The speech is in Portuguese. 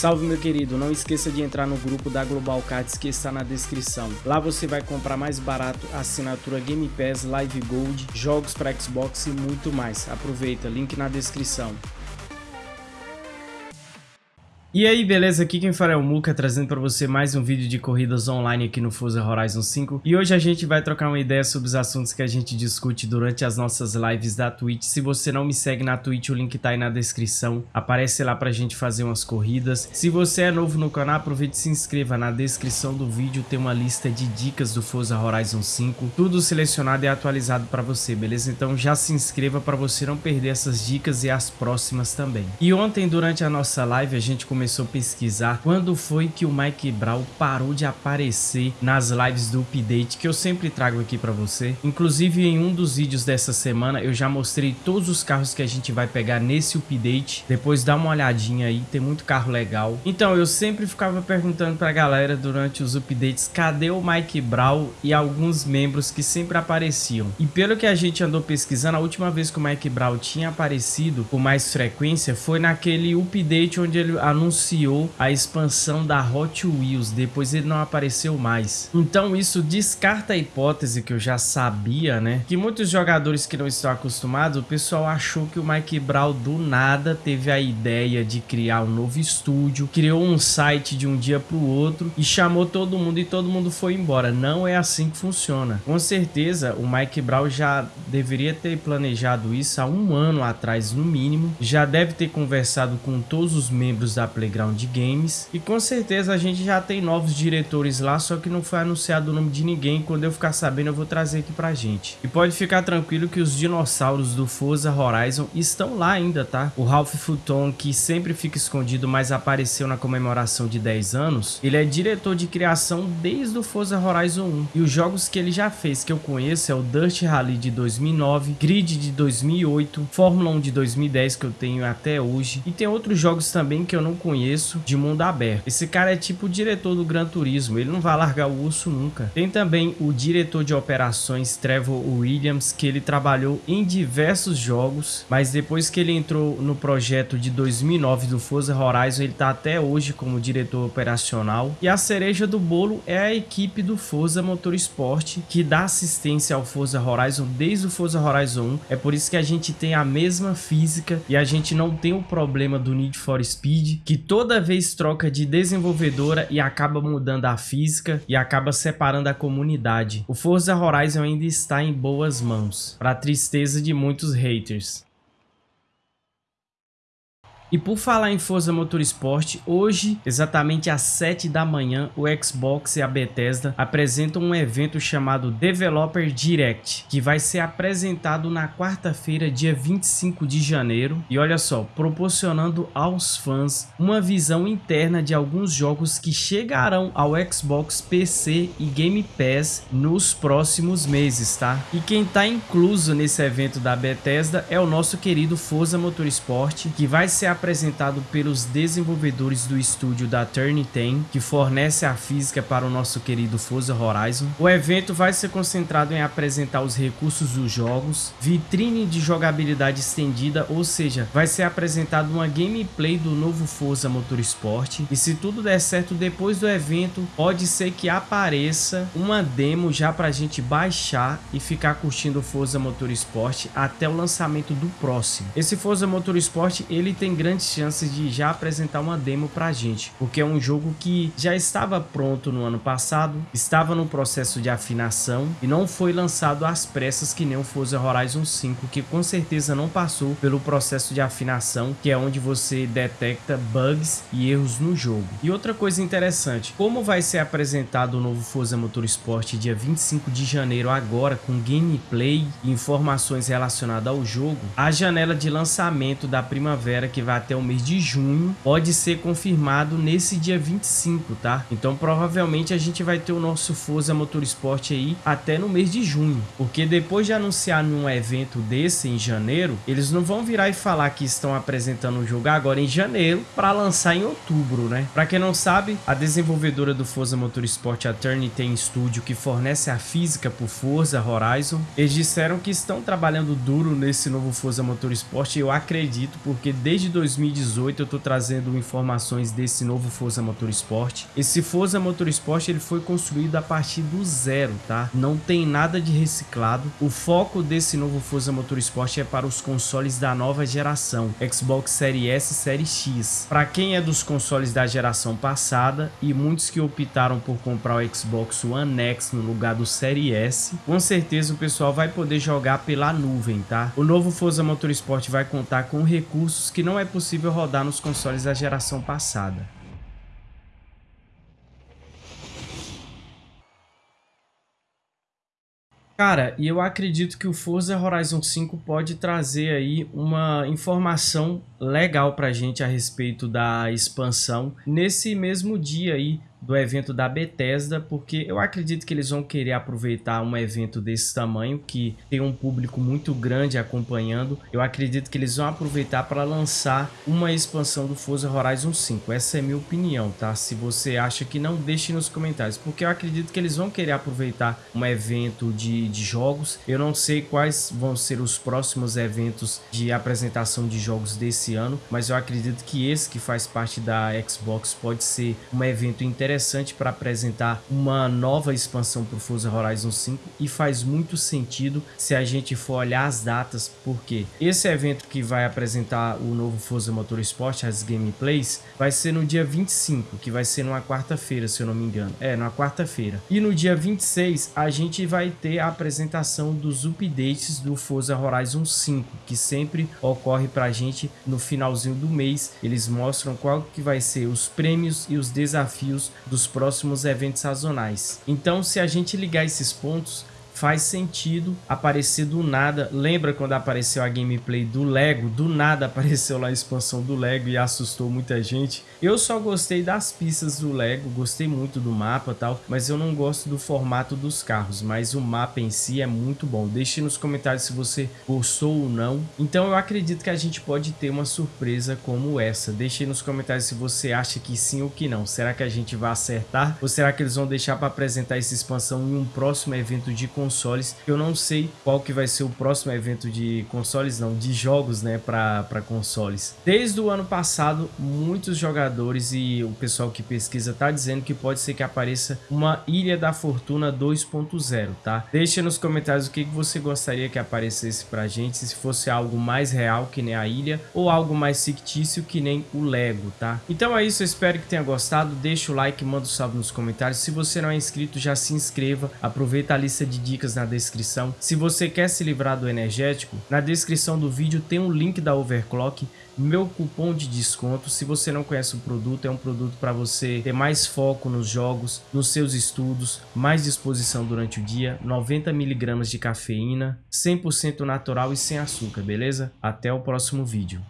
Salve meu querido, não esqueça de entrar no grupo da Global Cards que está na descrição. Lá você vai comprar mais barato assinatura Game Pass, Live Gold, jogos para Xbox e muito mais. Aproveita, link na descrição. E aí, beleza? Aqui quem fala é o Muka, trazendo para você mais um vídeo de corridas online aqui no Forza Horizon 5. E hoje a gente vai trocar uma ideia sobre os assuntos que a gente discute durante as nossas lives da Twitch. Se você não me segue na Twitch, o link tá aí na descrição. Aparece lá pra gente fazer umas corridas. Se você é novo no canal, aproveite e se inscreva. Na descrição do vídeo tem uma lista de dicas do Forza Horizon 5. Tudo selecionado e atualizado para você, beleza? Então já se inscreva para você não perder essas dicas e as próximas também. E ontem, durante a nossa live, a gente começou começou a pesquisar quando foi que o Mike Brown parou de aparecer nas lives do update que eu sempre trago aqui para você. Inclusive em um dos vídeos dessa semana eu já mostrei todos os carros que a gente vai pegar nesse update. Depois dá uma olhadinha aí, tem muito carro legal. Então eu sempre ficava perguntando pra galera durante os updates cadê o Mike Brown e alguns membros que sempre apareciam. E pelo que a gente andou pesquisando, a última vez que o Mike Brown tinha aparecido com mais frequência foi naquele update onde ele anunciou anunciou a expansão da Hot Wheels, depois ele não apareceu mais. Então isso descarta a hipótese que eu já sabia, né? Que muitos jogadores que não estão acostumados, o pessoal achou que o Mike Brown do nada teve a ideia de criar um novo estúdio, criou um site de um dia para o outro e chamou todo mundo e todo mundo foi embora. Não é assim que funciona. Com certeza o Mike Brown já deveria ter planejado isso há um ano atrás no mínimo, já deve ter conversado com todos os membros da Playground Games. E com certeza a gente já tem novos diretores lá, só que não foi anunciado o nome de ninguém. Quando eu ficar sabendo, eu vou trazer aqui pra gente. E pode ficar tranquilo que os dinossauros do Forza Horizon estão lá ainda, tá? O Ralph Futon, que sempre fica escondido, mas apareceu na comemoração de 10 anos, ele é diretor de criação desde o Forza Horizon 1. E os jogos que ele já fez, que eu conheço, é o Dust Rally de 2009, Grid de 2008, Fórmula 1 de 2010, que eu tenho até hoje. E tem outros jogos também que eu não conheço conheço de mundo aberto. Esse cara é tipo o diretor do Gran Turismo, ele não vai largar o urso nunca. Tem também o diretor de operações Trevor Williams, que ele trabalhou em diversos jogos, mas depois que ele entrou no projeto de 2009 do Forza Horizon, ele tá até hoje como diretor operacional. E a cereja do bolo é a equipe do Forza Motorsport, que dá assistência ao Forza Horizon desde o Forza Horizon 1. É por isso que a gente tem a mesma física e a gente não tem o problema do Need for Speed, que toda vez troca de desenvolvedora e acaba mudando a física e acaba separando a comunidade. O Forza Horizon ainda está em boas mãos, para tristeza de muitos haters. E por falar em Forza Motorsport, hoje, exatamente às 7 da manhã, o Xbox e a Bethesda apresentam um evento chamado Developer Direct, que vai ser apresentado na quarta-feira, dia 25 de janeiro. E olha só, proporcionando aos fãs uma visão interna de alguns jogos que chegarão ao Xbox, PC e Game Pass nos próximos meses, tá? E quem tá incluso nesse evento da Bethesda é o nosso querido Forza Motorsport, que vai ser apresentado pelos desenvolvedores do estúdio da Turn 10, que fornece a física para o nosso querido Forza Horizon. O evento vai ser concentrado em apresentar os recursos dos jogos, vitrine de jogabilidade estendida, ou seja, vai ser apresentado uma gameplay do novo Forza Motorsport. E se tudo der certo depois do evento, pode ser que apareça uma demo já para a gente baixar e ficar curtindo o Forza Motorsport até o lançamento do próximo. Esse Forza Motorsport ele tem grande grandes chances de já apresentar uma demo pra gente, porque é um jogo que já estava pronto no ano passado, estava no processo de afinação e não foi lançado às pressas que nem o Forza Horizon 5, que com certeza não passou pelo processo de afinação, que é onde você detecta bugs e erros no jogo. E outra coisa interessante, como vai ser apresentado o novo Forza Motorsport dia 25 de janeiro agora com gameplay e informações relacionadas ao jogo, a janela de lançamento da primavera que vai até o mês de junho, pode ser confirmado nesse dia 25, tá? Então provavelmente a gente vai ter o nosso Forza Motorsport aí até no mês de junho, porque depois de anunciar num evento desse em janeiro, eles não vão virar e falar que estão apresentando o jogo agora em janeiro para lançar em outubro, né? Para quem não sabe, a desenvolvedora do Forza Motorsport, a Turn tem estúdio que fornece a física para Forza Horizon. Eles disseram que estão trabalhando duro nesse novo Forza Motorsport, eu acredito, porque desde 2000 2018 eu tô trazendo informações desse novo Forza Motorsport. Esse Forza Motorsport ele foi construído a partir do zero, tá? Não tem nada de reciclado. O foco desse novo Forza Motorsport é para os consoles da nova geração, Xbox Series S e Series X. Para quem é dos consoles da geração passada e muitos que optaram por comprar o Xbox One X no lugar do Series S, com certeza o pessoal vai poder jogar pela nuvem, tá? O novo Forza Motorsport vai contar com recursos que não é possível rodar nos consoles da geração passada. Cara, e eu acredito que o Forza Horizon 5 pode trazer aí uma informação legal pra gente a respeito da expansão nesse mesmo dia aí do evento da Bethesda, porque eu acredito que eles vão querer aproveitar um evento desse tamanho, que tem um público muito grande acompanhando. Eu acredito que eles vão aproveitar para lançar uma expansão do Forza Horizon 5. Essa é minha opinião, tá? Se você acha que não, deixe nos comentários, porque eu acredito que eles vão querer aproveitar um evento de, de jogos. Eu não sei quais vão ser os próximos eventos de apresentação de jogos desse ano, mas eu acredito que esse que faz parte da Xbox pode ser um evento interessante interessante para apresentar uma nova expansão para o Forza Horizon 5 e faz muito sentido se a gente for olhar as datas, porque esse evento que vai apresentar o novo Forza Motorsport, as gameplays, vai ser no dia 25, que vai ser numa quarta-feira, se eu não me engano. É, numa quarta-feira. E no dia 26, a gente vai ter a apresentação dos updates do Forza Horizon 5, que sempre ocorre para a gente no finalzinho do mês. Eles mostram qual que vai ser os prêmios e os desafios dos próximos eventos sazonais. Então, se a gente ligar esses pontos, faz sentido aparecer do nada. Lembra quando apareceu a gameplay do Lego? Do nada apareceu lá a expansão do Lego e assustou muita gente. Eu só gostei das pistas do Lego, gostei muito do mapa tal, mas eu não gosto do formato dos carros, mas o mapa em si é muito bom. Deixe nos comentários se você gostou ou não. Então eu acredito que a gente pode ter uma surpresa como essa. Deixe nos comentários se você acha que sim ou que não. Será que a gente vai acertar? Ou será que eles vão deixar para apresentar essa expansão em um próximo evento de console? Consoles. Eu não sei qual que vai ser o próximo evento de consoles, não, de jogos, né, para consoles. Desde o ano passado, muitos jogadores e o pessoal que pesquisa tá dizendo que pode ser que apareça uma Ilha da Fortuna 2.0, tá? Deixa nos comentários o que, que você gostaria que aparecesse pra gente, se fosse algo mais real que nem a ilha ou algo mais fictício que nem o Lego, tá? Então é isso, eu espero que tenha gostado, deixa o like, manda um salve nos comentários. Se você não é inscrito, já se inscreva, aproveita a lista de dicas dicas na descrição. Se você quer se livrar do energético, na descrição do vídeo tem um link da Overclock, meu cupom de desconto. Se você não conhece o produto, é um produto para você ter mais foco nos jogos, nos seus estudos, mais disposição durante o dia, 90 miligramas de cafeína, 100% natural e sem açúcar, beleza? Até o próximo vídeo.